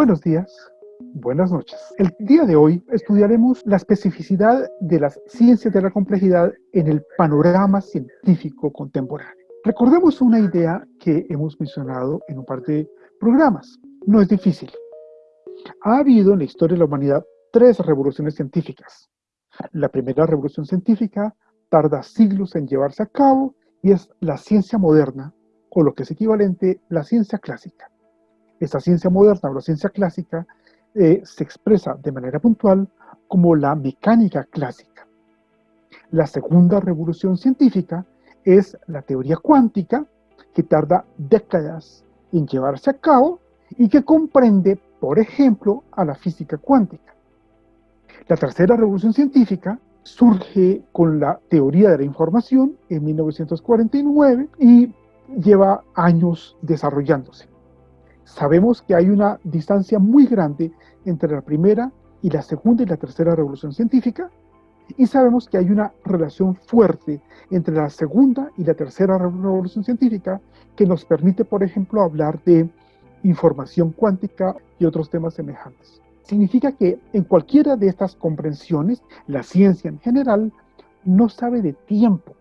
Buenos días, buenas noches. El día de hoy estudiaremos la especificidad de las ciencias de la complejidad en el panorama científico contemporáneo. Recordemos una idea que hemos mencionado en un par de programas. No es difícil. Ha habido en la historia de la humanidad tres revoluciones científicas. La primera revolución científica tarda siglos en llevarse a cabo y es la ciencia moderna, o lo que es equivalente, la ciencia clásica. Esta ciencia moderna o la ciencia clásica eh, se expresa de manera puntual como la mecánica clásica. La segunda revolución científica es la teoría cuántica, que tarda décadas en llevarse a cabo y que comprende, por ejemplo, a la física cuántica. La tercera revolución científica surge con la teoría de la información en 1949 y lleva años desarrollándose. Sabemos que hay una distancia muy grande entre la primera y la segunda y la tercera revolución científica, y sabemos que hay una relación fuerte entre la segunda y la tercera revolución científica que nos permite, por ejemplo, hablar de información cuántica y otros temas semejantes. Significa que en cualquiera de estas comprensiones, la ciencia en general no sabe de tiempo.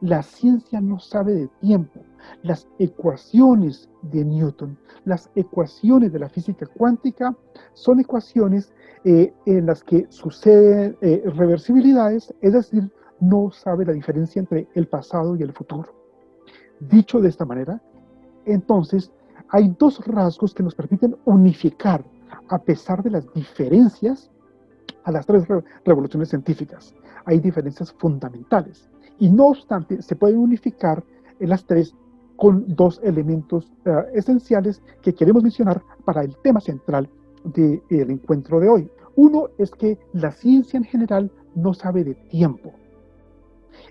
La ciencia no sabe de tiempo. Las ecuaciones de Newton, las ecuaciones de la física cuántica, son ecuaciones eh, en las que suceden eh, reversibilidades, es decir, no sabe la diferencia entre el pasado y el futuro. Dicho de esta manera, entonces, hay dos rasgos que nos permiten unificar, a pesar de las diferencias, a las tres revoluciones científicas. Hay diferencias fundamentales. Y no obstante, se pueden unificar en las tres con dos elementos eh, esenciales que queremos mencionar para el tema central del encuentro de hoy. Uno es que la ciencia en general no sabe de tiempo.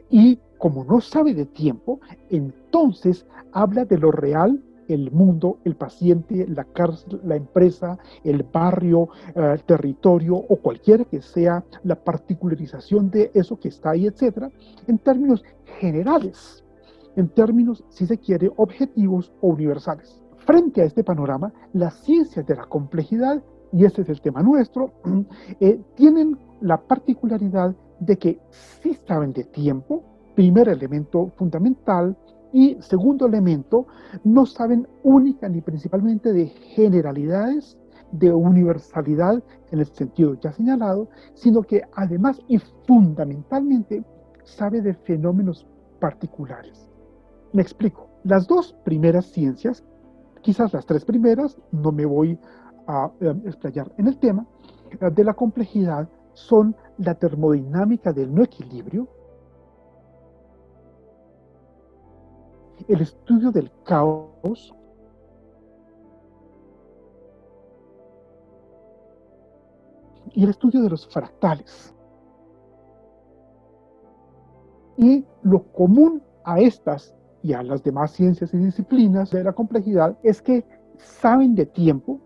Y como no sabe de tiempo, entonces habla de lo real, el mundo, el paciente, la cárcel, la empresa, el barrio, eh, el territorio o cualquiera que sea la particularización de eso que está ahí, etcétera, en términos generales en términos, si se quiere, objetivos o universales. Frente a este panorama, las ciencias de la complejidad, y este es el tema nuestro, eh, tienen la particularidad de que sí saben de tiempo, primer elemento fundamental, y segundo elemento, no saben única ni principalmente de generalidades, de universalidad en el sentido ya señalado, sino que además y fundamentalmente sabe de fenómenos particulares. Me explico. Las dos primeras ciencias, quizás las tres primeras, no me voy a eh, explayar en el tema, eh, de la complejidad son la termodinámica del no equilibrio, el estudio del caos, y el estudio de los fractales. Y lo común a estas y a las demás ciencias y disciplinas de la complejidad es que saben de tiempo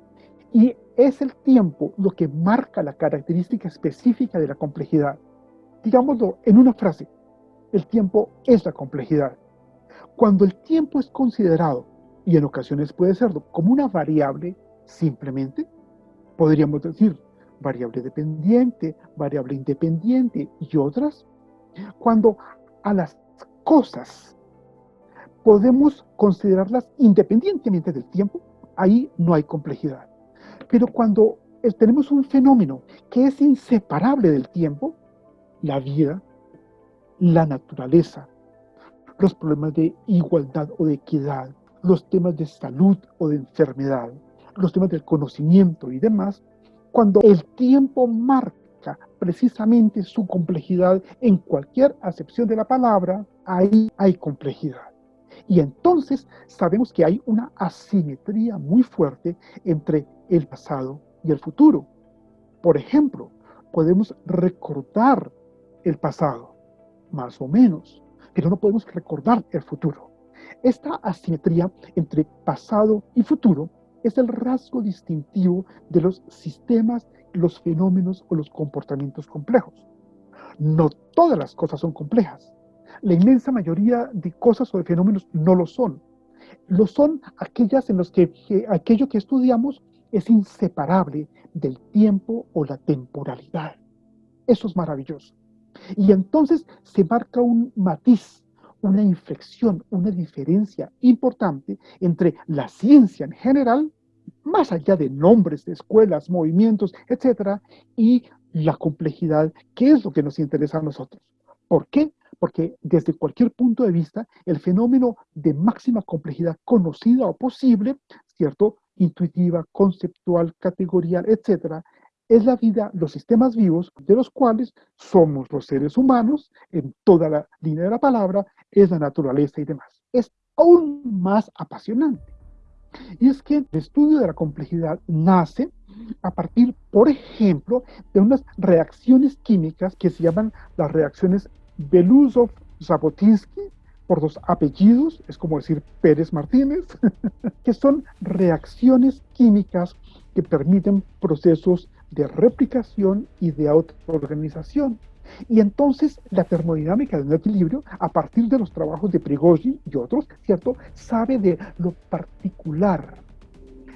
y es el tiempo lo que marca la característica específica de la complejidad. Digámoslo en una frase, el tiempo es la complejidad. Cuando el tiempo es considerado, y en ocasiones puede serlo, como una variable simplemente, podríamos decir variable dependiente, variable independiente y otras, cuando a las cosas podemos considerarlas independientemente del tiempo, ahí no hay complejidad. Pero cuando tenemos un fenómeno que es inseparable del tiempo, la vida, la naturaleza, los problemas de igualdad o de equidad, los temas de salud o de enfermedad, los temas del conocimiento y demás, cuando el tiempo marca precisamente su complejidad en cualquier acepción de la palabra, ahí hay complejidad. Y entonces sabemos que hay una asimetría muy fuerte entre el pasado y el futuro. Por ejemplo, podemos recordar el pasado, más o menos, pero no podemos recordar el futuro. Esta asimetría entre pasado y futuro es el rasgo distintivo de los sistemas, los fenómenos o los comportamientos complejos. No todas las cosas son complejas, la inmensa mayoría de cosas o de fenómenos no lo son. Lo son aquellas en las que, aquello que estudiamos es inseparable del tiempo o la temporalidad. Eso es maravilloso. Y entonces se marca un matiz, una inflexión, una diferencia importante entre la ciencia en general, más allá de nombres de escuelas, movimientos, etcétera, y la complejidad, que es lo que nos interesa a nosotros. ¿Por qué? Porque desde cualquier punto de vista, el fenómeno de máxima complejidad conocida o posible, ¿cierto? Intuitiva, conceptual, categorial, etcétera, es la vida, los sistemas vivos, de los cuales somos los seres humanos, en toda la línea de la palabra, es la naturaleza y demás. Es aún más apasionante. Y es que el estudio de la complejidad nace a partir, por ejemplo, de unas reacciones químicas que se llaman las reacciones Belousov-Zabotinsky, por dos apellidos, es como decir Pérez Martínez, que son reacciones químicas que permiten procesos de replicación y de autoorganización. Y entonces la termodinámica de un equilibrio, a partir de los trabajos de Prigogine y otros, ¿cierto?, sabe de lo particular,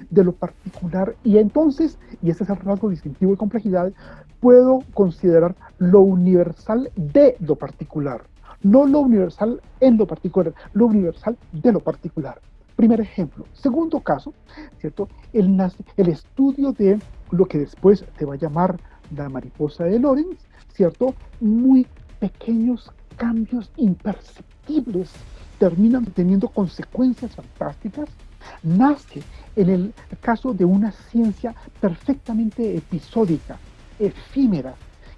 de lo particular. Y entonces, y ese es el rasgo distintivo de complejidad, puedo considerar lo universal de lo particular. No lo universal en lo particular, lo universal de lo particular. Primer ejemplo. Segundo caso, ¿cierto? El, el estudio de lo que después se va a llamar la mariposa de Lorenz, ¿cierto? Muy pequeños cambios imperceptibles terminan teniendo consecuencias fantásticas. Nace en el caso de una ciencia perfectamente episódica, efímera,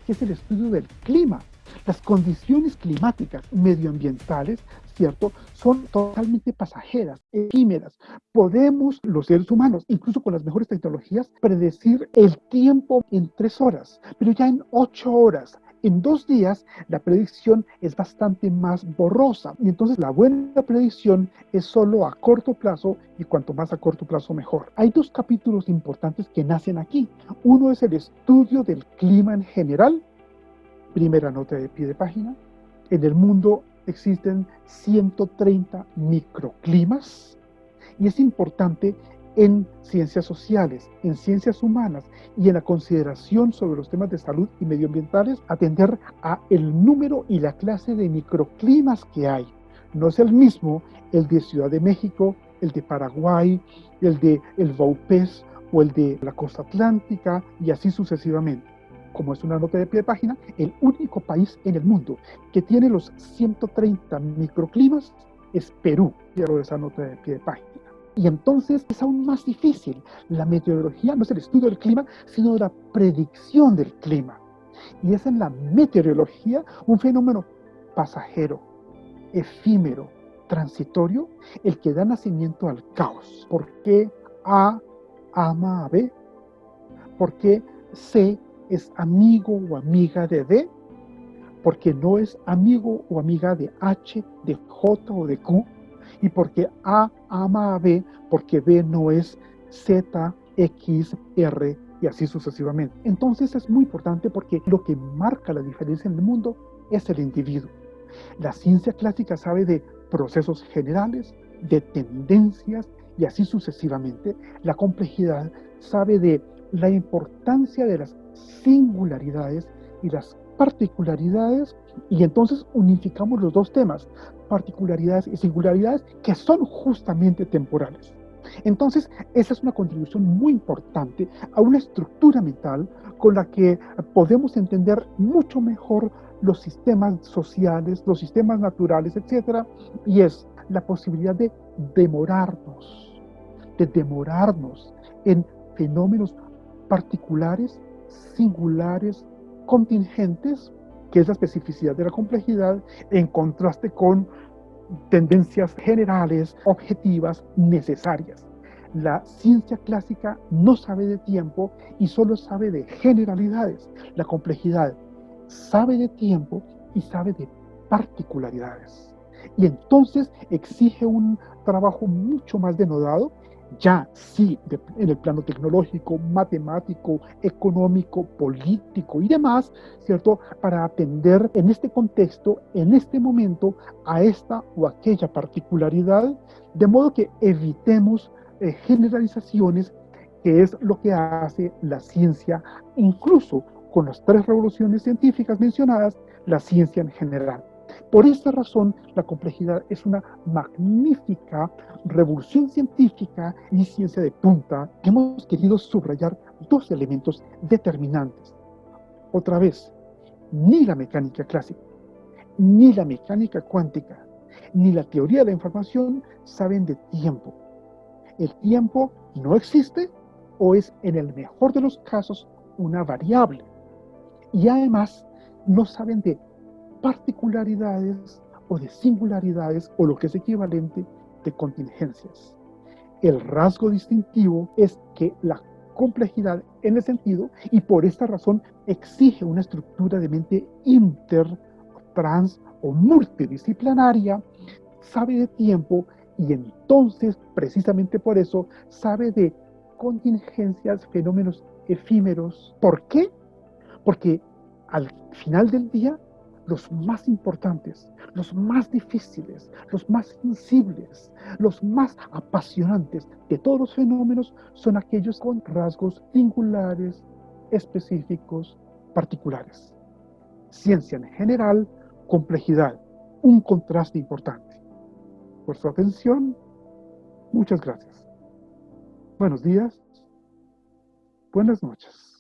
que es el estudio del clima. Las condiciones climáticas medioambientales ¿cierto? Son totalmente pasajeras, efímeras. Podemos, los seres humanos, incluso con las mejores tecnologías, predecir el tiempo en tres horas, pero ya en ocho horas, en dos días la predicción es bastante más borrosa y entonces la buena predicción es solo a corto plazo y cuanto más a corto plazo mejor. Hay dos capítulos importantes que nacen aquí. Uno es el estudio del clima en general, primera nota de pie de página. En el mundo existen 130 microclimas y es importante en ciencias sociales, en ciencias humanas y en la consideración sobre los temas de salud y medioambientales atender a el número y la clase de microclimas que hay. No es el mismo el de Ciudad de México, el de Paraguay, el de el Vaupés o el de la costa atlántica y así sucesivamente como es una nota de pie de página, el único país en el mundo que tiene los 130 microclimas es Perú. Quiero esa nota de pie de página. Y entonces es aún más difícil. La meteorología no es el estudio del clima, sino la predicción del clima. Y es en la meteorología un fenómeno pasajero, efímero, transitorio, el que da nacimiento al caos. ¿Por qué A ama a B? ¿Por qué C es amigo o amiga de D, porque no es amigo o amiga de H, de J o de Q, y porque A ama a B, porque B no es Z, X, R y así sucesivamente. Entonces es muy importante porque lo que marca la diferencia en el mundo es el individuo. La ciencia clásica sabe de procesos generales, de tendencias y así sucesivamente. La complejidad sabe de la importancia de las singularidades y las particularidades y entonces unificamos los dos temas, particularidades y singularidades que son justamente temporales. Entonces, esa es una contribución muy importante a una estructura mental con la que podemos entender mucho mejor los sistemas sociales, los sistemas naturales, etcétera, y es la posibilidad de demorarnos, de demorarnos en fenómenos particulares singulares, contingentes, que es la especificidad de la complejidad, en contraste con tendencias generales, objetivas, necesarias. La ciencia clásica no sabe de tiempo y solo sabe de generalidades. La complejidad sabe de tiempo y sabe de particularidades. Y entonces exige un trabajo mucho más denodado ya sí en el plano tecnológico, matemático, económico, político y demás, ¿cierto? Para atender en este contexto, en este momento, a esta o aquella particularidad, de modo que evitemos eh, generalizaciones que es lo que hace la ciencia, incluso con las tres revoluciones científicas mencionadas, la ciencia en general. Por esta razón, la complejidad es una magnífica revolución científica y ciencia de punta hemos querido subrayar dos elementos determinantes. Otra vez, ni la mecánica clásica, ni la mecánica cuántica, ni la teoría de la información saben de tiempo. El tiempo no existe o es en el mejor de los casos una variable. Y además no saben de particularidades o de singularidades o lo que es equivalente de contingencias. El rasgo distintivo es que la complejidad en el sentido y por esta razón exige una estructura de mente inter, trans o multidisciplinaria, sabe de tiempo y entonces precisamente por eso sabe de contingencias, fenómenos efímeros. ¿Por qué? Porque al final del día los más importantes, los más difíciles, los más sensibles, los más apasionantes de todos los fenómenos son aquellos con rasgos singulares, específicos, particulares. Ciencia en general, complejidad, un contraste importante. Por su atención, muchas gracias. Buenos días, buenas noches.